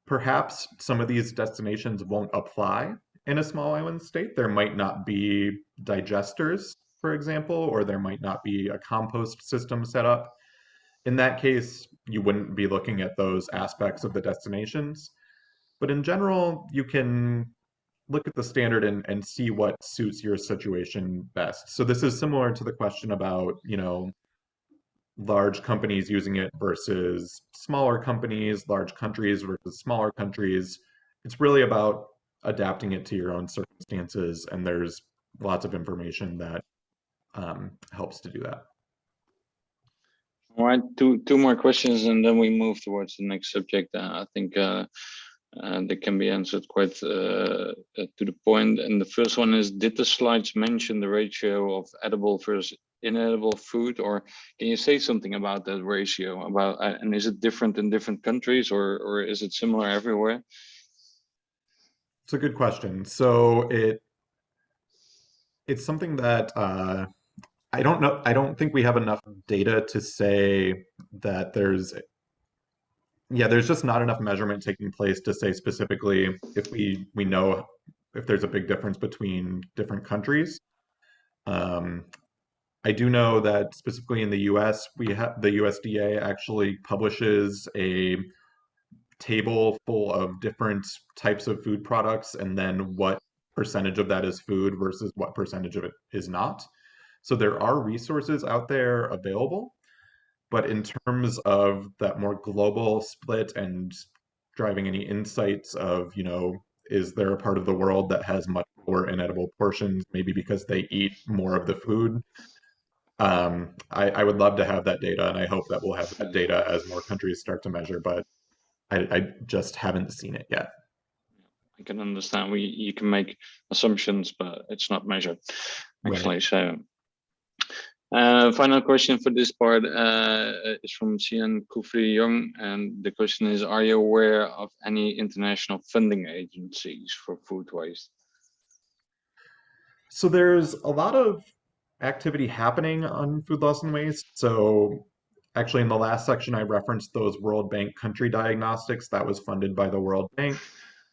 perhaps some of these destinations won't apply in a small island state, there might not be digesters, for example, or there might not be a compost system set up. In that case, you wouldn't be looking at those aspects of the destinations. But in general, you can look at the standard and, and see what suits your situation best. So this is similar to the question about, you know, large companies using it versus smaller companies, large countries versus smaller countries. It's really about adapting it to your own circumstances, and there's lots of information that um, helps to do that. All right, two two more questions, and then we move towards the next subject. Uh, I think uh, uh, they can be answered quite uh, uh, to the point. And the first one is: Did the slides mention the ratio of edible versus inedible food, or can you say something about that ratio? About uh, and is it different in different countries, or or is it similar everywhere? It's a good question. So it it's something that uh, I don't know. I don't think we have enough data to say that there's yeah, there's just not enough measurement taking place to say specifically if we we know if there's a big difference between different countries. Um, I do know that specifically in the U.S., we have the USDA actually publishes a table full of different types of food products, and then what percentage of that is food versus what percentage of it is not. So there are resources out there available, but in terms of that more global split and driving any insights of, you know, is there a part of the world that has much more inedible portions, maybe because they eat more of the food? Um, I, I would love to have that data, and I hope that we'll have that data as more countries start to measure, but I, I just haven't seen it yet. I can understand we you can make assumptions, but it's not measured actually. Right. So uh, final question for this part uh, is from Cian Kufri Young, and the question is: Are you aware of any international funding agencies for food waste? So there's a lot of activity happening on food loss and waste. So actually in the last section, I referenced those World Bank country diagnostics that was funded by the World Bank.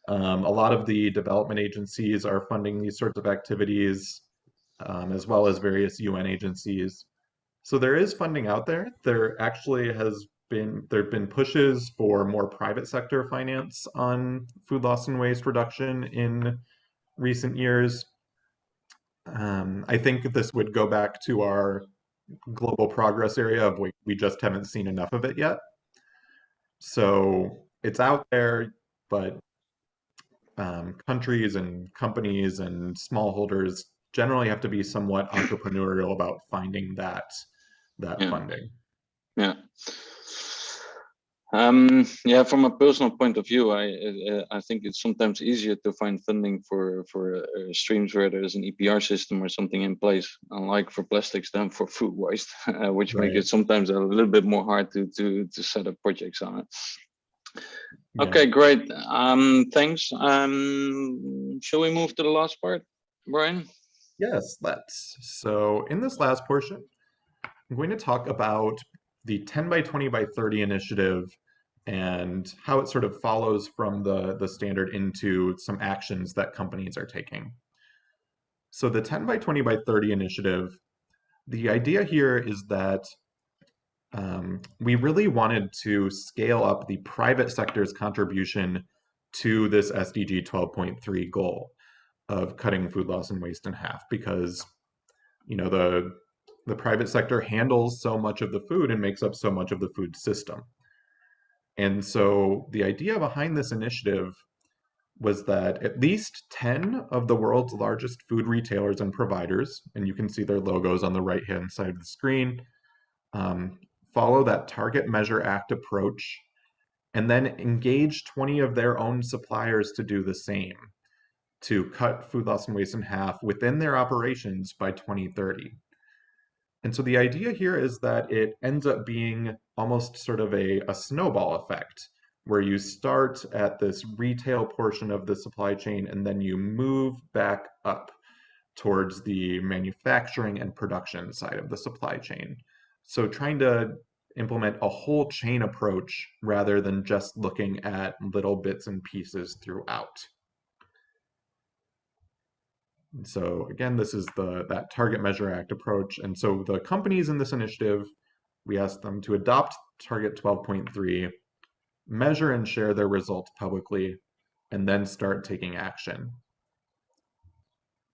Um, a lot of the development agencies are funding these sorts of activities, um, as well as various UN agencies. So there is funding out there. There actually has been there have been pushes for more private sector finance on food loss and waste reduction in recent years. Um, I think this would go back to our global progress area of we, we just haven't seen enough of it yet. So it's out there, but um, countries and companies and smallholders generally have to be somewhat entrepreneurial about finding that that Yeah. funding. Yeah. Um, yeah, from a personal point of view, I uh, I think it's sometimes easier to find funding for for uh, streams where there's an EPR system or something in place, unlike for plastics than for food waste, (laughs) uh, which make Right. it sometimes a little bit more hard to to to set up projects on it. Yeah. Okay, great. Um, thanks. Um, shall we move to the last part, Brian? Yes, let's. So in this last portion, I'm going to talk about the 10 by 20 by 30 initiative and how it sort of follows from the, the standard into some actions that companies are taking. So the 10 by 20 by 30 initiative, the idea here is that um, we really wanted to scale up the private sector's contribution to this SDG 12.3 goal of cutting food loss and waste in half because you know the the private sector handles so much of the food and makes up so much of the food system. And so the idea behind this initiative was that at least 10 of the world's largest food retailers and providers, and you can see their logos on the right hand side of the screen, um, follow that Target Measure Act approach and then engage 20 of their own suppliers to do the same to cut food loss and waste in half within their operations by 2030. And so the idea here is that it ends up being almost sort of a, a snowball effect, where you start at this retail portion of the supply chain and then you move back up towards the manufacturing and production side of the supply chain. So trying to implement a whole chain approach rather than just looking at little bits and pieces throughout. And so again, this is the that Target Measure Act approach. And so the companies in this initiative, we asked them to adopt Target 12.3, measure and share their results publicly, and then start taking action.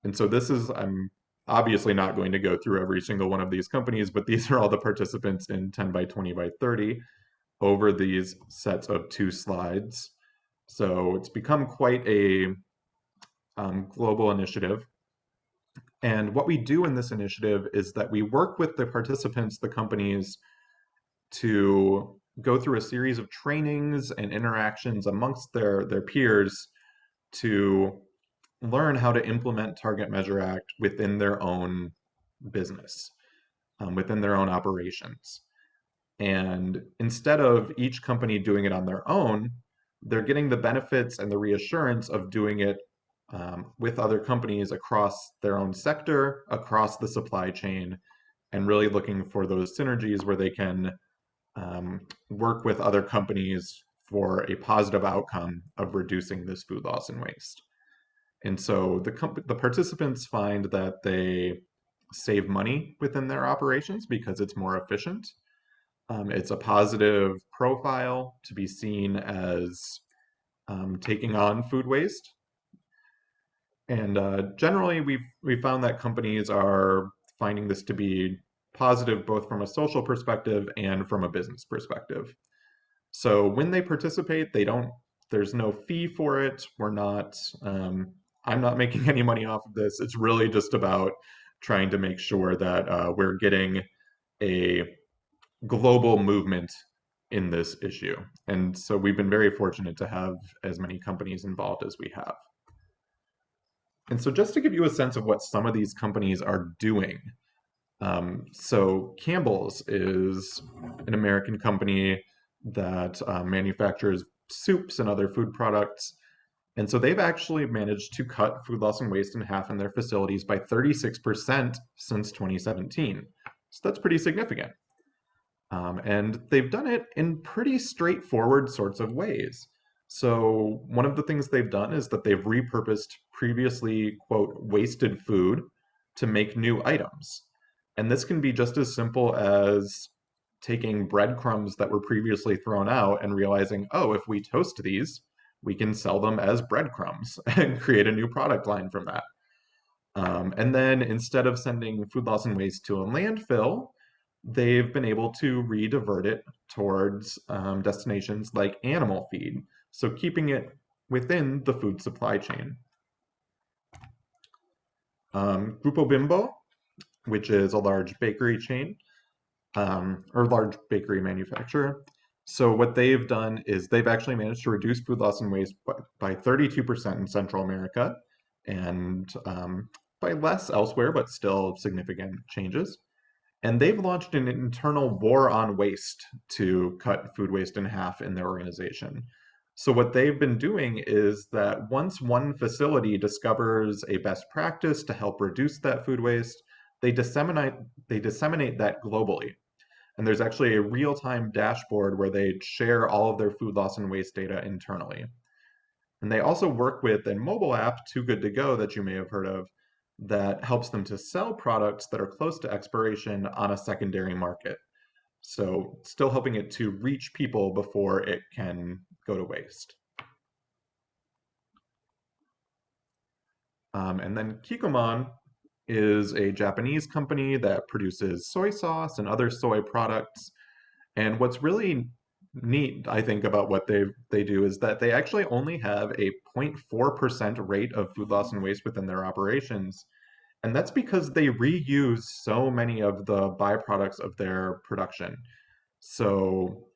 And so this is, I'm obviously not going to go through every single one of these companies, but these are all the participants in 10 by 20 by 30 over these sets of two slides. So it's become quite a um, global initiative. And what we do in this initiative is that we work with the participants, the companies, to go through a series of trainings and interactions amongst their, their peers to learn how to implement Target Measure Act within their own business, um, within their own operations. And instead of each company doing it on their own, they're getting the benefits and the reassurance of doing it um, with other companies across their own sector, across the supply chain, and really looking for those synergies where they can um, work with other companies for a positive outcome of reducing this food loss and waste. And so the, the participants find that they save money within their operations because it's more efficient. Um, it's a positive profile to be seen as um, taking on food waste. And uh, generally, we've we found that companies are finding this to be positive both from a social perspective and from a business perspective. So when they participate, they don't. There's no fee for it. We're not. Um, I'm not (laughs) making any money off of this. It's really just about trying to make sure that uh, we're getting a global movement in this issue. And so we've been very fortunate to have as many companies involved as we have. And so just to give you a sense of what some of these companies are doing. Um, so Campbell's is an American company that uh, manufactures soups and other food products. And so they've actually managed to cut food loss and waste in half in their facilities by 36% since 2017. So that's pretty significant. Um, and they've done it in pretty straightforward sorts of ways. So one of the things they've done is that they've repurposed previously, quote, wasted food to make new items. And this can be just as simple as taking breadcrumbs that were previously thrown out and realizing, oh, if we toast these, we can sell them as breadcrumbs (laughs) and create a new product line from that. Um, and then instead of sending food loss and waste to a landfill, they've been able to redivert it towards um, destinations like animal feed. So keeping it within the food supply chain. Um, Grupo Bimbo, which is a large bakery chain, um, or large bakery manufacturer, so what they've done is they've actually managed to reduce food loss and waste by 32% in Central America and um, by less elsewhere, but still significant changes. And they've launched an internal war on waste to cut food waste in half in their organization. So what they've been doing is that once one facility discovers a best practice to help reduce that food waste, they disseminate they disseminate that globally. And there's actually a real-time dashboard where they share all of their food loss and waste data internally. And they also work with a mobile app, Too Good To Go, that you may have heard of, that helps them to sell products that are close to expiration on a secondary market. So still helping it to reach people before it can go to waste. Um, and then Kikkoman is a Japanese company that produces soy sauce and other soy products. And what's really neat, I think, about what they they do is that they actually only have a 0.4% rate of food loss and waste within their operations. And that's because they reuse so many of the byproducts of their production. So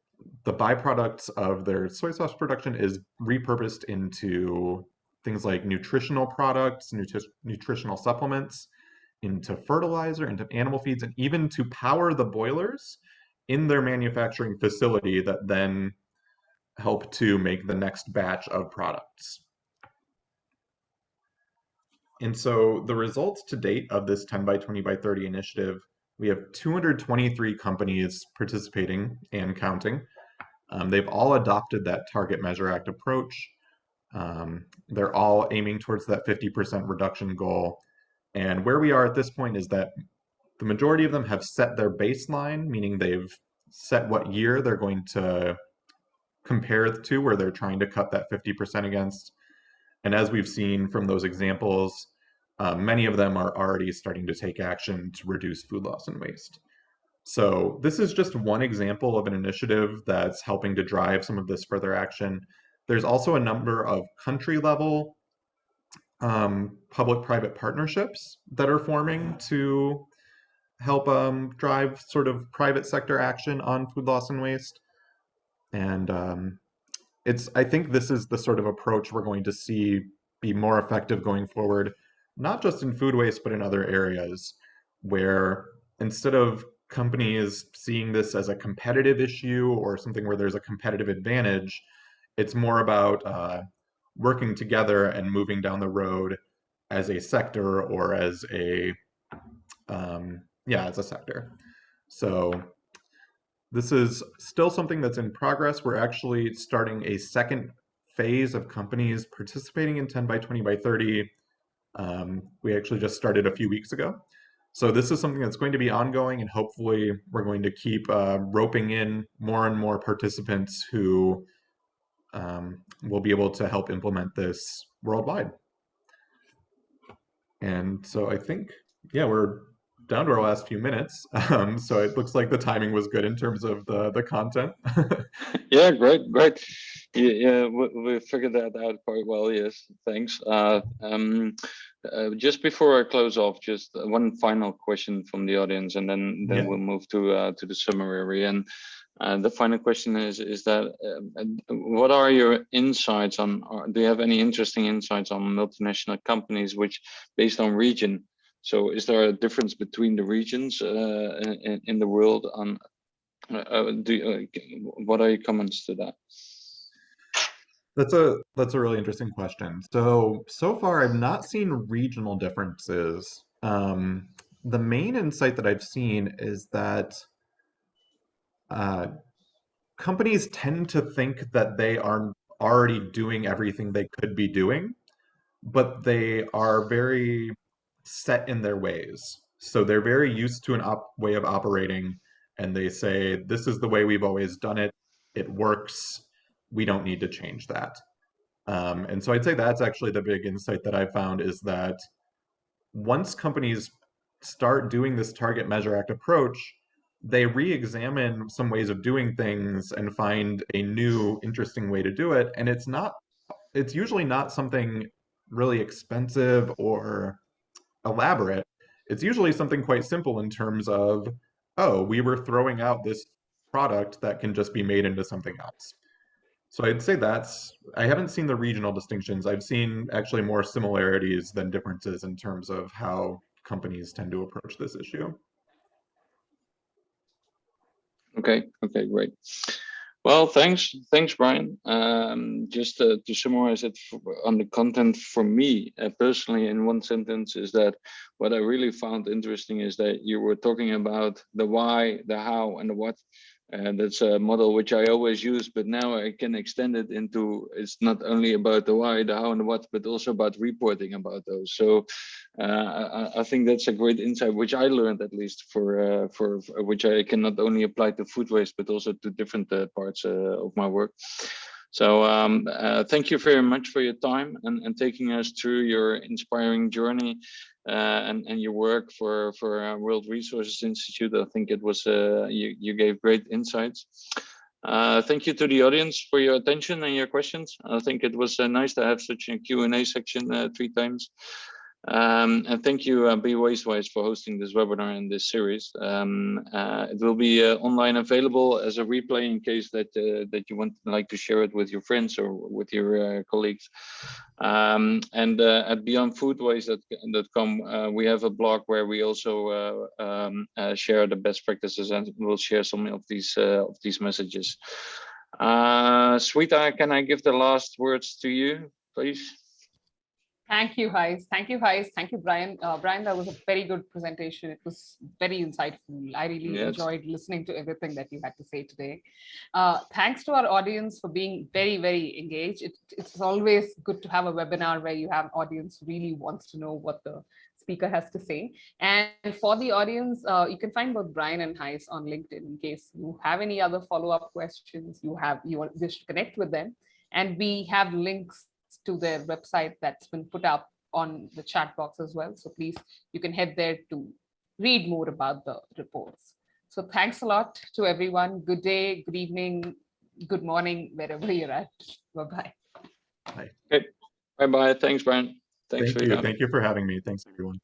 the byproducts of their soy sauce production is repurposed into things like nutritional products, nutri nutritional supplements, into fertilizer, into animal feeds, and even to power the boilers in their manufacturing facility that then help to make the next batch of products. And so the results to date of this 10 by 20 by 30 initiative, we have 223 companies participating and counting. Um, they've all adopted that Target Measure Act approach. Um, they're all aiming towards that 50% reduction goal and where we are at this point is that the majority of them have set their baseline, meaning they've set what year they're going to compare to, where they're trying to cut that 50% against. And as we've seen from those examples, uh, many of them are already starting to take action to reduce food loss and waste. So this is just one example of an initiative that's helping to drive some of this further action. There's also a number of country level um, public-private partnerships that are forming to help um, drive sort of private sector action on food loss and waste. And um, it's I think this is the sort of approach we're going to see be more effective going forward, not just in food waste, but in other areas where instead of companies seeing this as a competitive issue or something where there's a competitive advantage, it's more about uh, working together and moving down the road as a sector or as a um, yeah as a sector. So this is still something that's in progress. We're actually starting a second phase of companies participating in 10 by 20 by 30. Um, we actually just started a few weeks ago. So this is something that's going to be ongoing and hopefully we're going to keep uh, roping in more and more participants who um, will be able to help implement this worldwide. And so I think, yeah, we're down to our last few minutes. (laughs) Um, so it looks like the timing was good in terms of the, the content. (laughs) yeah, great, great. Yeah, we, we, figured that out quite well. Yes, thanks. Uh, um, uh, just before I close off, just one final question from the audience, and then then yeah. we'll move to uh, to the summary. And uh, the final question is is that uh, what are your insights on? do you have any interesting insights on multinational companies which, based on region, so is there a difference between the regions uh, in, in, the world on uh, uh do uh, what are your comments to that? That's a that's a really interesting question. So so far I've not seen regional differences. Um, the main insight that I've seen is that uh, companies tend to think that they are already doing everything they could be doing, but they are very set in their ways. So they're very used to an way of operating and they say, this is the way we've always done it. It works. We don't need to change that. Um, and so I'd say that's actually the big insight that I found is that once companies start doing this target measure act approach, they re-examine some ways of doing things and find a new interesting way to do it. And it's not, it's usually not something really expensive or elaborate, it's usually something quite simple in terms of, oh, we were throwing out this product that can just be made into something else. So I'd say that's, I haven't seen the regional distinctions. I've seen actually more similarities than differences in terms of how companies tend to approach this issue. Okay, okay, great. Well, thanks, thanks, Brian. Um, just to summarize it on the content for me uh, personally in one sentence is that what I really found interesting is that you were talking about the why, the how, and the what, and that's a model which I always use, but now I can extend it into it's not only about the why, the how, and the what, but also about reporting about those. So uh, I, I, think that's a great insight, which I learned at least for uh, for, for, which I can not only apply to food waste, but also to different uh, parts uh, of my work. So um, uh, thank you very much for your time and, and taking us through your inspiring journey uh, and, and your work for, for uh, World Resources Institute. I think it was, uh, you, you gave great insights. Uh, thank you to the audience for your attention and your questions. I think it was uh, nice to have such a Q&A section three times. Um, and thank you, uh, Be Wastewise, for hosting this webinar and this series. Um, uh, it will be uh, online available as a replay in case that uh, that you want like to share it with your friends or with your uh, colleagues. Um, and uh, at beyondfoodwaste.com, we have a blog where we also um, share the best practices and we'll share some of these of these messages. Uh, Sweta, can I give the last words to you, please? Thank you, Gijs. Thank you, Gijs. Thank you, Brian. Uh, Brian, that was a very good presentation. It was very insightful. I really yes. enjoyed listening to everything that you had to say today. Uh, thanks to our audience for being very, very engaged. It, it's always good to have a webinar where you have audience really wants to know what the speaker has to say. And for the audience, uh, you can find both Brian and Gijs on LinkedIn in case you have any other follow-up questions, you have you wish to connect with them. And we have links to their website that's been put up on the chat box as well. So please, you can head there to read more about the reports. So thanks a lot to everyone. Good day, good evening, good morning, wherever you're at. Bye-bye. Bye Bye-bye. Thanks, Brian. Thanks Thank for you. your time. Thank you for having me. Thanks, everyone.